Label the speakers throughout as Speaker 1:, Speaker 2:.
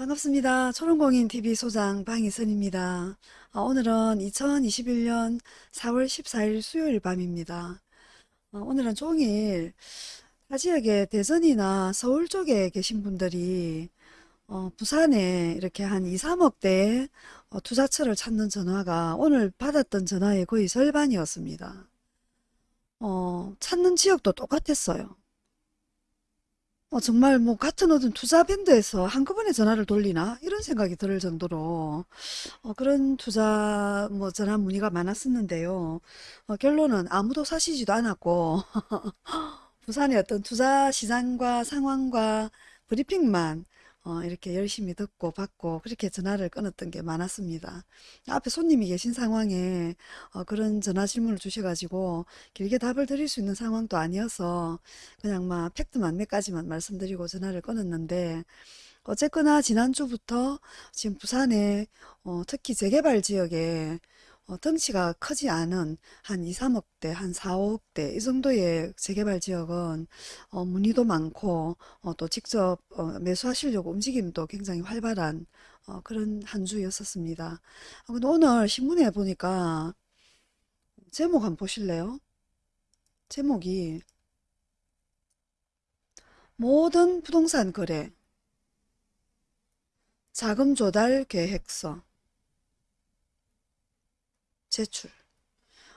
Speaker 1: 반갑습니다. 초롱공인TV 소장 방희선입니다. 아, 오늘은 2021년 4월 14일 수요일 밤입니다. 아, 오늘은 종일 타 지역에 대전이나 서울 쪽에 계신 분들이 어, 부산에 이렇게 한 2, 3억대 어, 투자처를 찾는 전화가 오늘 받았던 전화의 거의 절반이었습니다. 어, 찾는 지역도 똑같았어요. 어, 정말 뭐 같은 어떤 투자 밴드에서 한꺼번에 전화를 돌리나 이런 생각이 들 정도로 어, 그런 투자 뭐 전화 문의가 많았었는데요. 어, 결론은 아무도 사시지도 않았고 부산의 어떤 투자 시장과 상황과 브리핑만 어, 이렇게 열심히 듣고 받고 그렇게 전화를 끊었던 게 많았습니다. 앞에 손님이 계신 상황에 어, 그런 전화 질문을 주셔가지고 길게 답을 드릴 수 있는 상황도 아니어서 그냥 막 팩트만 몇 가지만 말씀드리고 전화를 끊었는데 어쨌거나 지난주부터 지금 부산에 어, 특히 재개발 지역에 어, 덩치가 크지 않은 한 2, 3억대, 한 4, 5억대 이 정도의 재개발 지역은 어, 문의도 많고 어, 또 직접 어, 매수하시려고 움직임도 굉장히 활발한 어, 그런 한 주였었습니다. 어, 근데 오늘 신문에 보니까 제목 한번 보실래요? 제목이 모든 부동산 거래 자금 조달 계획서 제출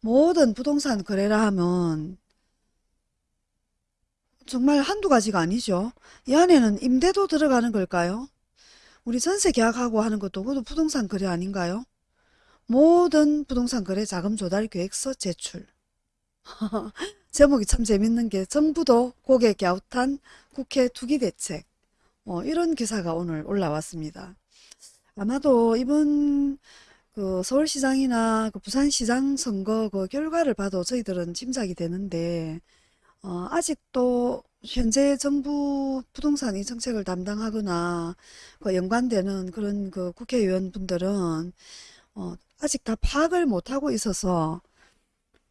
Speaker 1: 모든 부동산 거래라 하면 정말 한두 가지가 아니죠. 이 안에는 임대도 들어가는 걸까요? 우리 전세 계약하고 하는 것도 그것도 부동산 거래 아닌가요? 모든 부동산 거래 자금 조달 계획서 제출. 제목이 참 재밌는 게 정부도 고객 갸웃한 국회 투기 대책. 어, 이런 기사가 오늘 올라왔습니다. 아마도 이번 그 서울시장이나 그 부산시장 선거 그 결과를 봐도 저희들은 짐작이 되는데 어, 아직도 현재 정부 부동산 이 정책을 담당하거나 그 연관되는 그런 그 국회의원 분들은 어, 아직 다 파악을 못하고 있어서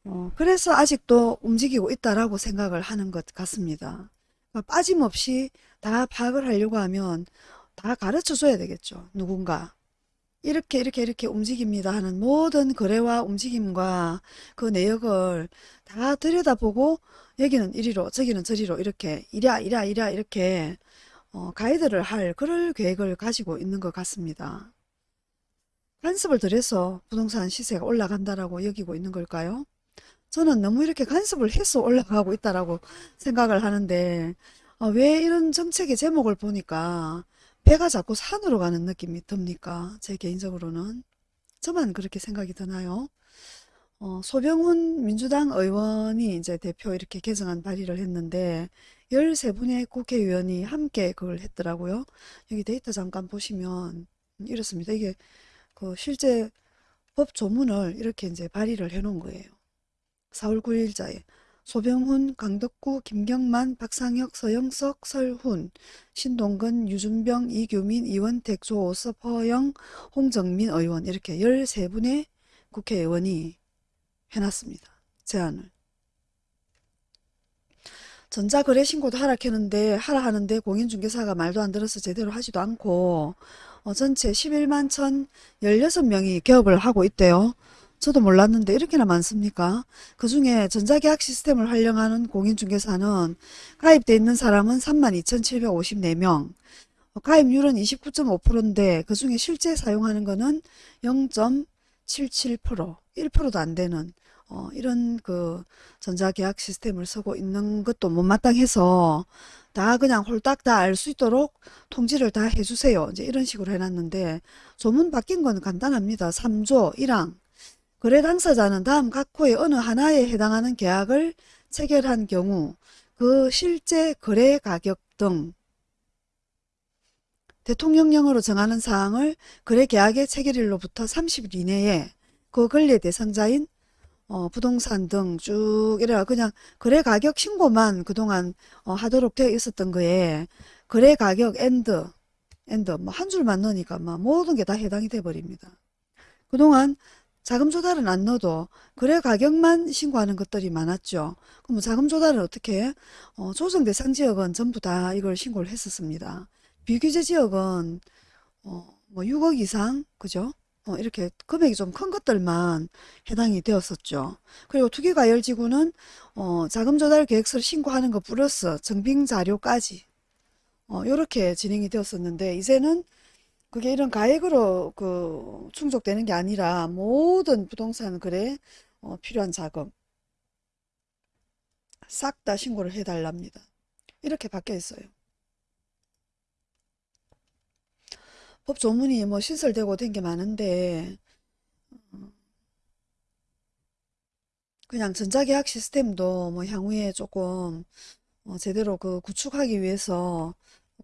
Speaker 1: 어, 그래서 아직도 움직이고 있다라고 생각을 하는 것 같습니다. 그러니까 빠짐없이 다 파악을 하려고 하면 다 가르쳐 줘야 되겠죠. 누군가. 이렇게 이렇게 이렇게 움직입니다 하는 모든 거래와 움직임과 그 내역을 다 들여다보고 여기는 이리로 저기는 저리로 이렇게 이랴 이랴 이랴 이렇게 어, 가이드를 할 그럴 계획을 가지고 있는 것 같습니다. 간섭을 들여서 부동산 시세가 올라간다라고 여기고 있는 걸까요? 저는 너무 이렇게 간섭을 해서 올라가고 있다라고 생각을 하는데 어, 왜 이런 정책의 제목을 보니까 배가 자꾸 산으로 가는 느낌이 듭니까? 제 개인적으로는. 저만 그렇게 생각이 드나요? 어, 소병훈 민주당 의원이 이제 대표 이렇게 개정안 발의를 했는데 13분의 국회의원이 함께 그걸 했더라고요. 여기 데이터 잠깐 보시면 이렇습니다. 이게 그 실제 법 조문을 이렇게 이제 발의를 해 놓은 거예요. 4월 9일자에 소병훈, 강덕구, 김경만, 박상혁, 서영석, 설훈, 신동근, 유준병, 이규민, 이원택, 조오섭, 허영, 홍정민 의원 이렇게 13분의 국회의원이 해놨습니다. 제안을. 전자거래 신고도 하락했는데 하라 하는데 공인중개사가 말도 안 들어서 제대로 하지도 않고 어, 전체 11만 1,016명이 개업을 하고 있대요. 저도 몰랐는데 이렇게나 많습니까? 그 중에 전자계약 시스템을 활용하는 공인중개사는 가입돼 있는 사람은 32,754명, 가입률은 29.5%인데 그 중에 실제 사용하는 거는 0.77%, 1%도 안 되는 어, 이런 그 전자계약 시스템을 쓰고 있는 것도 못마땅해서 다 그냥 홀딱 다 알 수 있도록 통지를 다 해주세요. 이제 이런 식으로 해놨는데 조문 바뀐 건 간단합니다. 3조 1항 거래 당사자는 다음 각 호의 어느 하나에 해당하는 계약을 체결한 경우 그 실제 거래 가격 등 대통령령으로 정하는 사항을 거래 계약의 체결일로부터 30일 이내에 그 권리의 대상자인 어, 부동산 등 쭉 이래 그냥 거래 가격 신고만 그동안 어, 하도록 되어 있었던 거에 거래 가격 and and 뭐 한 줄만 넣으니까 막 모든 게 다 해당이 돼 버립니다. 그동안 자금 조달은 안 넣어도 거래 가격만 신고하는 것들이 많았죠. 그럼 자금 조달은 어떻게 해? 어, 조정 대상 지역은 전부 다 이걸 신고를 했었습니다. 비규제 지역은 어, 뭐 6억 이상, 그죠? 어, 이렇게 금액이 좀 큰 것들만 해당이 되었었죠. 그리고 투기과열지구는 어, 자금 조달 계획서를 신고하는 것 플러스 증빙 자료까지 어, 이렇게 진행이 되었었는데 이제는 그게 이런 가액으로 그 충족되는 게 아니라 모든 부동산 거래에 어, 필요한 자금 싹 다 신고를 해달랍니다. 이렇게 바뀌어 있어요. 법 조문이 뭐 신설되고 된 게 많은데 그냥 전자계약 시스템도 뭐 향후에 조금 어, 제대로 그 구축하기 위해서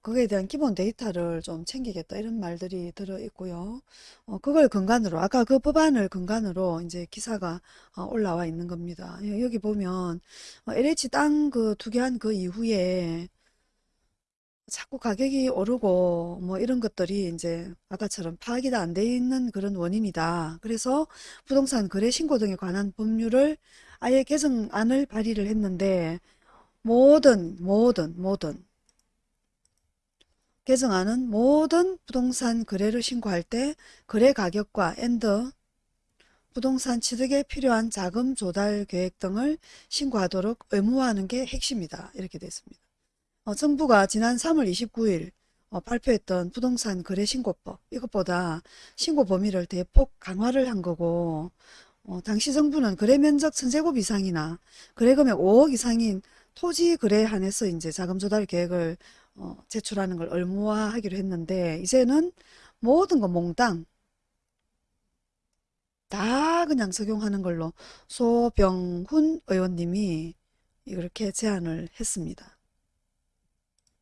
Speaker 1: 그거에 대한 기본 데이터를 좀 챙기겠다 이런 말들이 들어 있고요. 어, 그걸 근간으로 아까 그 법안을 근간으로 이제 기사가 어, 올라와 있는 겁니다. 여- 여기 보면 어, LH 땅 그 투기한 그 이후에 자꾸 가격이 오르고 뭐 이런 것들이 이제 아까처럼 파악이 다 안 돼 있는 그런 원인이다. 그래서 부동산 거래 신고 등에 관한 법률을 아예 개정안을 발의를 했는데 모든 모든 모든 개정안은 모든 부동산 거래를 신고할 때 거래 가격과 엔더 부동산 취득에 필요한 자금 조달 계획 등을 신고하도록 의무화하는 게 핵심이다. 이렇게 됐습니다. 어, 정부가 지난 3월 29일 어, 발표했던 부동산 거래 신고법 이것보다 신고 범위를 대폭 강화를 한 거고 어, 당시 정부는 거래 면적 1000제곱 이상이나 거래 금액 5억 이상인 토지 거래에 한해서 이제 자금 조달 계획을 어, 제출하는 걸 의무화하기로 했는데 이제는 모든 거 몽땅 다 그냥 적용하는 걸로 소병훈 의원님이 이렇게 제안을 했습니다.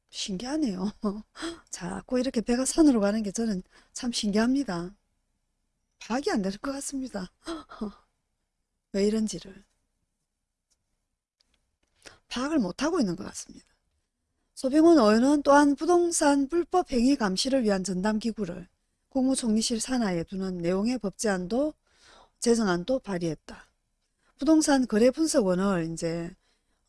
Speaker 1: 신기하네요. 자꾸 이렇게 배가 산으로 가는 게 저는 참 신기합니다. 파악이 안 되는 것 같습니다. 왜 이런지를 파악을 못하고 있는 것 같습니다. 소병훈 의원은 또한 부동산 불법 행위 감시를 위한 전담기구를 국무총리실 산하에 두는 내용의 법제안도 제정안도 발의했다. 부동산 거래 분석원을 이제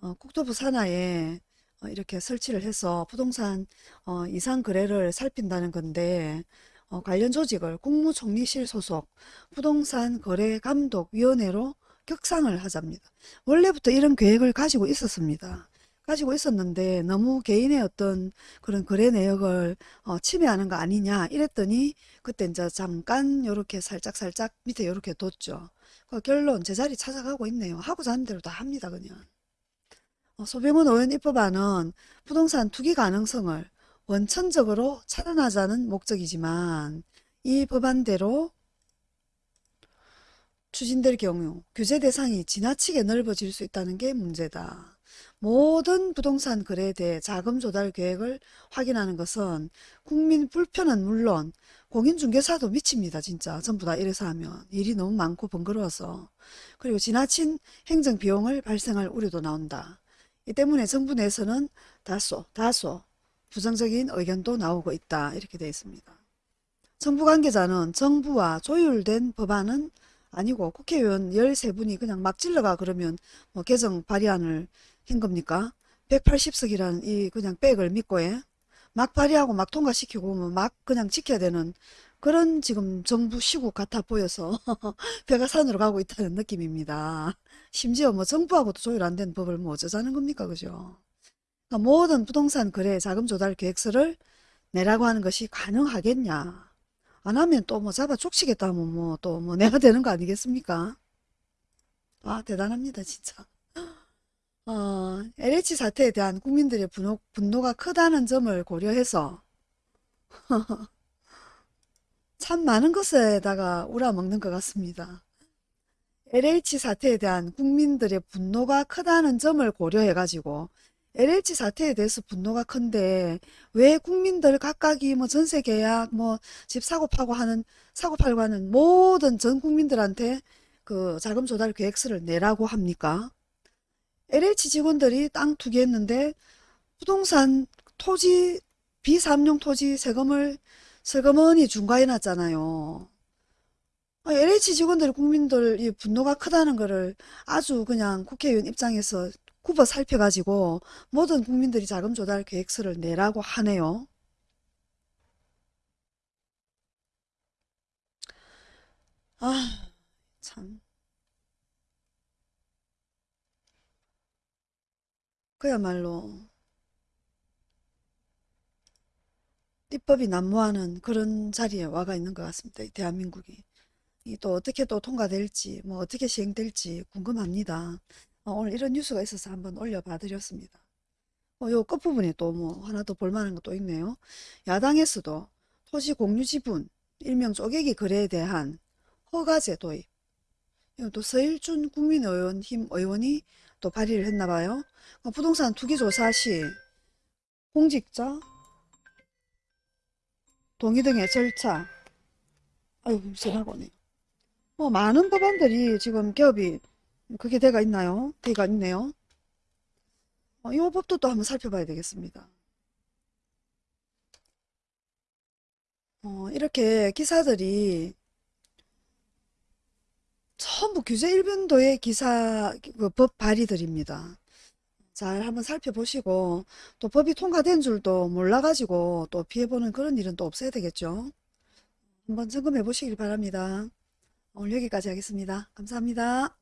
Speaker 1: 어, 국토부 산하에 어, 이렇게 설치를 해서 부동산 어, 이상 거래를 살핀다는 건데 어, 관련 조직을 국무총리실 소속 부동산 거래 감독위원회로 격상을 하자입니다. 원래부터 이런 계획을 가지고 있었습니다. 가지고 있었는데 너무 개인의 어떤 그런 거래 내역을 어, 침해하는 거 아니냐 이랬더니 그때 이제 잠깐 요렇게 살짝 살짝 밑에 요렇게 뒀죠. 그 결론 제자리 찾아가고 있네요. 하고자 하는 대로 다 합니다 그냥. 어, 소병훈 의원 입법안은 부동산 투기 가능성을 원천적으로 차단하자는 목적이지만 이 법안대로 추진될 경우 규제 대상이 지나치게 넓어질 수 있다는 게 문제다. 모든 부동산 거래에 대해 자금 조달 계획을 확인하는 것은 국민 불편은 물론 공인중개사도 미칩니다. 진짜 전부 다 이래서 하면 일이 너무 많고 번거로워서 그리고 지나친 행정비용을 발생할 우려도 나온다. 이 때문에 정부 내에서는 다소 다소 부정적인 의견도 나오고 있다. 이렇게 되어 있습니다. 정부 관계자는 정부와 조율된 법안은 아니고 국회의원 13분이 그냥 막 질러가 그러면 뭐 개정 발의안을 한 겁니까? 180석이라는 이 그냥 백을 믿고 예? 막 발의하고 막 통과시키고 뭐막 그냥 지켜야 되는 그런 지금 정부 시국 같아 보여서 배가 산으로 가고 있다는 느낌입니다. 심지어 뭐 정부하고도 조율 안 된 법을 뭐 어쩌자는 겁니까? 그죠? 그러니까 모든 부동산 거래 자금 조달 계획서를 내라고 하는 것이 가능하겠냐? 안 하면 또 뭐 잡아 죽시겠다 하면 뭐 또 뭐 내가 되는 거 아니겠습니까? 아 대단합니다 진짜. 어, LH 사태에 대한 국민들의 분노, 분노가 크다는 점을 고려해서 참 많은 것에다가 우려먹는 것 같습니다. LH 사태에 대한 국민들의 분노가 크다는 점을 고려해가지고 LH 사태에 대해서 분노가 큰데 왜 국민들 각각이 뭐 전세 계약 뭐 집 사고 파고 하는 사고 팔고 하는 모든 전 국민들한테 그 자금 조달 계획서를 내라고 합니까? LH 직원들이 땅 투기했는데 부동산 토지 비삼용 토지 세금을 세금원이 중과해 놨잖아요. 아, LH 직원들 국민들 이 분노가 크다는 거를 아주 그냥 국회의원 입장에서 굽어 살펴가지고 모든 국민들이 자금 조달 계획서를 내라고 하네요. 아, 참. 그야말로 입법이 난무하는 그런 자리에 와가 있는 것 같습니다. 이 대한민국이. 이또 어떻게 또 통과될지, 뭐 어떻게 시행될지 궁금합니다. 어, 오늘 이런 뉴스가 있어서 한번 올려봐 드렸습니다. 어, 요 끝부분에 또 뭐 하나 더 볼만한 것도 있네요. 야당에서도 토지 공유 지분, 일명 쪼개기 거래에 대한 허가제 도입. 이건 또 서일준 국민의원 힘 의원이 또 발의를 했나 봐요. 어, 부동산 투기 조사 시 공직자 동의 등의 절차. 아유, 전화가 오네요. 뭐 많은 법안들이 지금 개업이 그게 돼가 있나요? 돼가 있네요. 어, 이 법도 또 한번 살펴봐야 되겠습니다. 어, 이렇게 기사들이 전부 규제 일변도의 기사 그 법 발의들입니다. 잘 한번 살펴보시고 또 법이 통과된 줄도 몰라가지고 또 피해보는 그런 일은 또 없어야 되겠죠. 한번 점검해 보시길 바랍니다. 오늘 여기까지 하겠습니다. 감사합니다.